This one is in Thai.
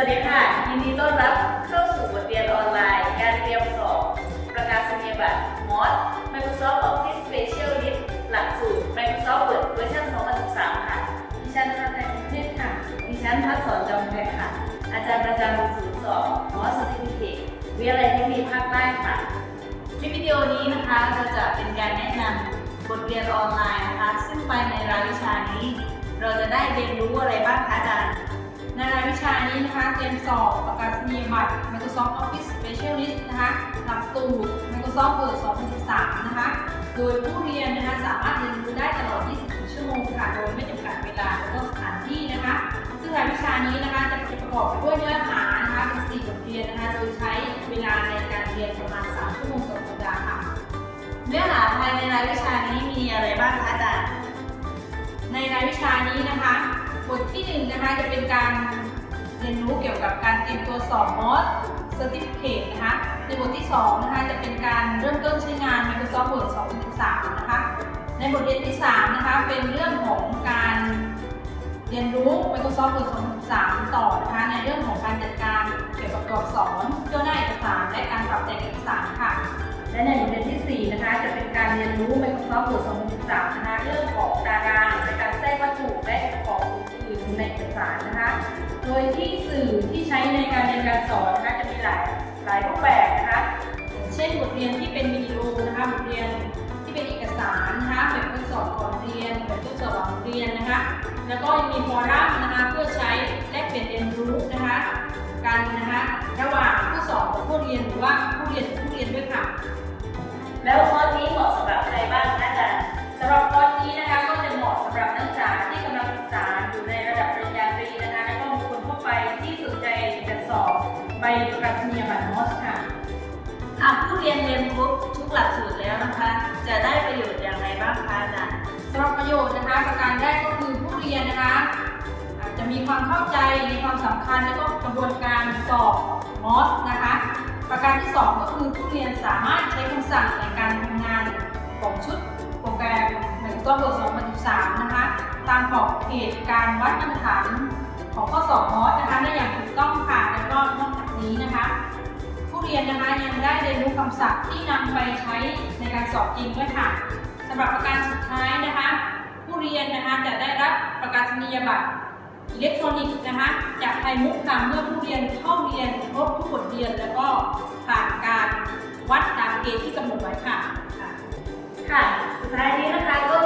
วัสดีค่ะ ยินดีต้อนรับเข้าสู่บทเรียนออนไลน์ การเตรียมสอบประกาศนียบัตร MOS Microsoft Office Specialist หลักสูตร Microsoft Word เวอร์ชัน2013 ค่ะ ดิฉันพัฒนาเทศค่ะ ดิฉันพัฒน์สอนจำแพรค่ะ อาจารย์ประจำศูนย์สอบ MOS Certificate วิทยาลัยเทคนิคภาคใต้ค่ะ คลิปวิดีโอนี้นะคะเราจะเป็นการแนะนำบทเรียนออนไลน์นะคะ ซึ่งไปในรายวิชานี้ เราจะได้เรียนรู้อะไรบ้างคะอาจารย์ ในรายวิชานี้นะคะเตรียมสอบประกาศนียบัตร Microsoft Office Specialist นะคะหลักสูตร Microsoft Word 2013 นะคะ โดยผู้เรียนนะคะสามารถเรียนรู้ได้ตลอด 24 ชั่วโมงค่ะ โดยไม่จำกัดเวลาและก็สถานที่นะคะ ซึ่งรายวิชานี้นะคะจะประกอบไปด้วยเนื้อหานะคะเป็น4บทเรียนนะคะ โดยใช้เวลาในการเรียนประมาณ 3 ชั่วโมงต่อสัปดาห์ค่ะ เนื้อหาภายในรายวิชานี้มีอะไรบ้างคะอาจารย์ ในรายวิชานี้นะคะ บทที่1นะคะจะเป็นการเรียนรู้เกี่ยวกับการเตรียมตัวสอบ MOS Certificate นะคะในบทที่2นะคะจะเป็นการเริ่มต้นใช้งาน Microsoft Word 2013นะคะในบทเรียนที่3นะคะเป็นเรื่องของการเรียนรู้ Microsoft Word 2013ต่อนะคะในเรื่องของการจัดการเกี่ยวกับตัวอักษรจัดหน้าเอกสารและการปรับแต่งเอกสารค่ะ และในบทเรียนที่4นะคะจะเป็นการเรียนรู้ Microsoft Word 2013นะคะเรื่องของตารางในการแทรกวัตถุและ สารนะคะ โดยที่สื่อที่ใช้ในการเรียนการสอนนะคะจะมีหลายหลายรูปแบบนะคะ เช่นบทเรียนที่เป็นวิดีโอนะคะบทเรียนที่เป็นเอกสารนะคะแบบทดสอบก่อนเรียนแบบทดสอบหลังเรียนนะคะ แล้วก็ยังมีฟอรัมนะคะเพื่อใช้แลกเปลี่ยนเรียนรู้นะคะกันนะคะระหว่างผู้สอนกับผู้เรียนหรือว่าผู้เรียนกับผู้เรียนด้วยค่ะ แล้วคอนี้เหมาะสำหรับ ใบประกาศนียบัตรมอสค่ะหากผู้เรียนเรียนครบทุกหลักสูตรแล้วนะคะ จะได้ประโยชน์อย่างไรบ้างคะอาจารย์สำหรับประโยชน์นะคะ ประการแรกก็คือผู้เรียนนะคะอาจจะมีความเข้าใจในความสำคัญและก็กระบวนการสอบมอสนะคะ ประการที่สองก็คือผู้เรียนสามารถใช้คำสั่งในการทำงานของชุดโปรแกรม Microsoft Word 2013นะคะ ตามขอบเขตการวัดมาตรฐานของข้อสอบมอสนะคะได้อย่างถูกต้อง เรียนนะคะยังได้เรียนรู้คำศัพท์ที่นำไปใช้ในการสอบจริงด้วยค่ะสำหรับประการสุดท้ายนะคะ ผู้เรียนนะคะจะได้รับประกาศนียบัตรอิเล็กทรอนิกส์นะคะจากไทยมุกค่ะเมื่อผู้เรียนเข้าเรียนครบทุกบทเรียน แล้วก็ผ่านการวัดตามเกณฑ์ที่กำหนดไว้ค่ะค่ะสุดท้ายนี้นะคะก็